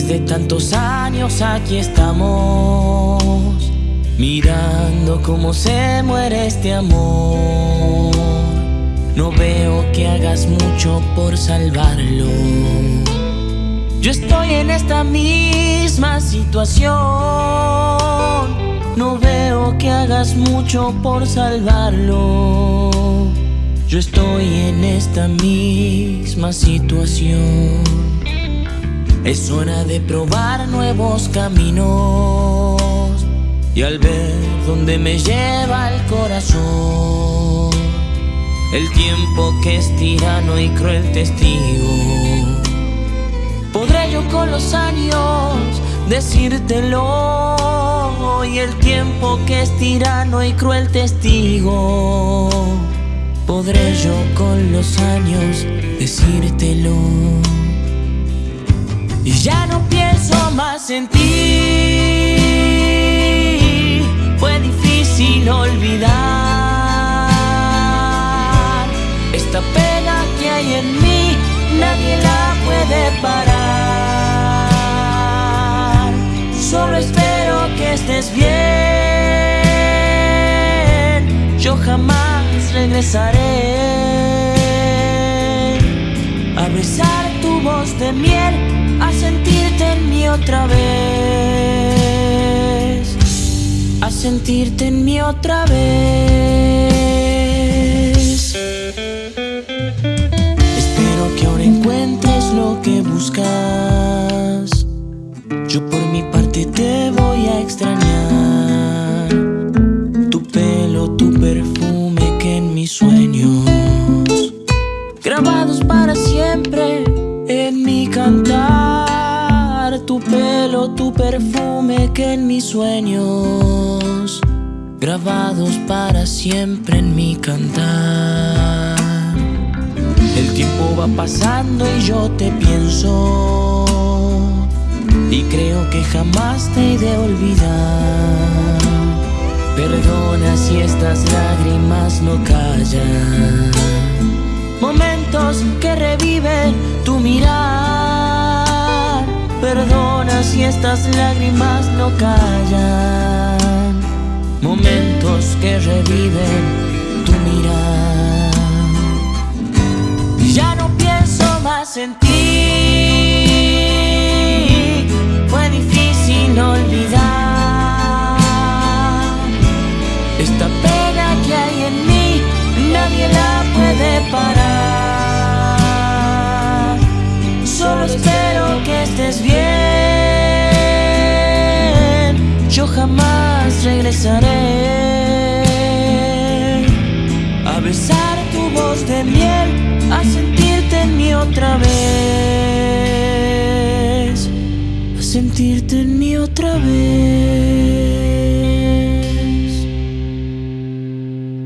de tantos años aquí estamos Mirando cómo se muere este amor. No veo que hagas mucho por salvarlo. Yo estoy en esta misma situación. No veo que hagas mucho por salvarlo. Yo estoy en esta misma situación es hora de probar nuevos caminos. Y al ver dónde me lleva el corazón. El tiempo que es tirano y cruel testigo. Podré yo con los años decírtelo. Y el tiempo que es tirano y cruel testigo. Podré yo con los años decírtelo y ya no pienso más en ti. Fue difícil olvidar Esta pena que hay en mí. Nadie la puede parar. Solo espero que estés bien. Yo jamás regresaré A besar tu voz de miel a sentirte en mí otra vez, a sentirte en mí otra vez. Cantar Tu pelo, tu perfume que en mis sueños Grabados para siempre en mi cantar. El tiempo va pasando y yo te pienso Y creo que jamás te he de olvidar. Perdona si estas lágrimas no callan. Momentos que reviven Perdona si estas lágrimas no callan. Momentos que reviven tu mirar. Ya no pienso más en ti. Fue difícil olvidar Esta tu voz de miel a sentirte en mí otra vez, a sentirte en mí otra vez.